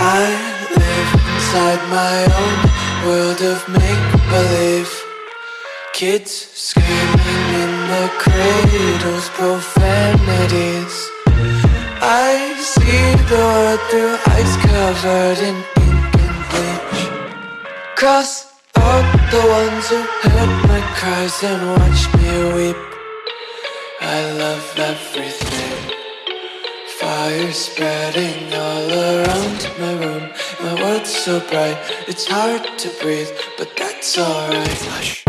I live inside my own world of make-believe. Kids screaming in the cradles, profanities. I see the world through eyes covered in ink and bleach. Cross out the ones who heard my cries and watched me weep. I love everything Fire spreading all around my room. My world's so bright, it's hard to breathe But that's alright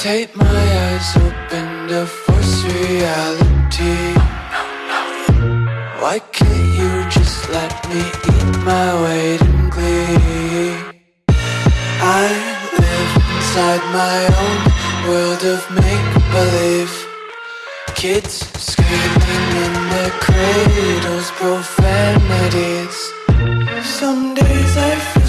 Take my eyes open to force reality. Why can't you just let me eat my weight in glee? I live inside my own world of make-believe. Kids screaming in their cradles, profanities. Some days I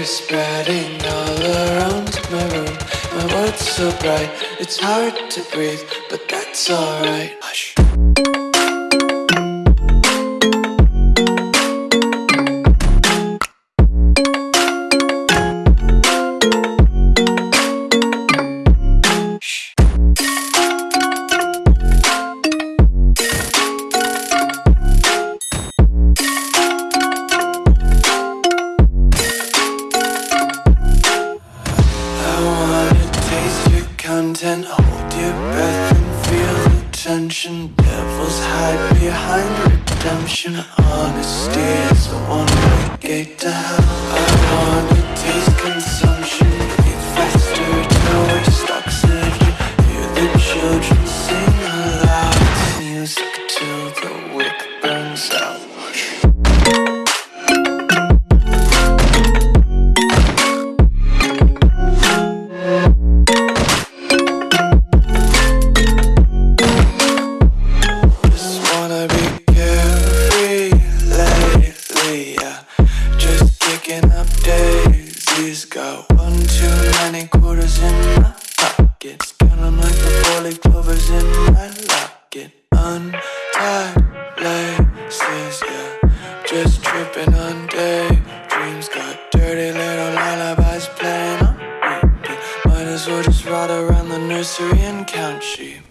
Fire spreading all around my room. My world's so bright, it's hard to breathe But that's alright content, hold your breath and feel the tension. Devils hide behind redemption. Honesty is a one-way gate to hell. I wanna taste consumption, daisies. Got one too many quarters in my pockets. Count 'em like the four-leaf clovers in my locket. Untied laces, yeah. Just tripping on daydreams. Got dirty little lullabies playing on repeat. Might as well just ride around the nursery and count sheep.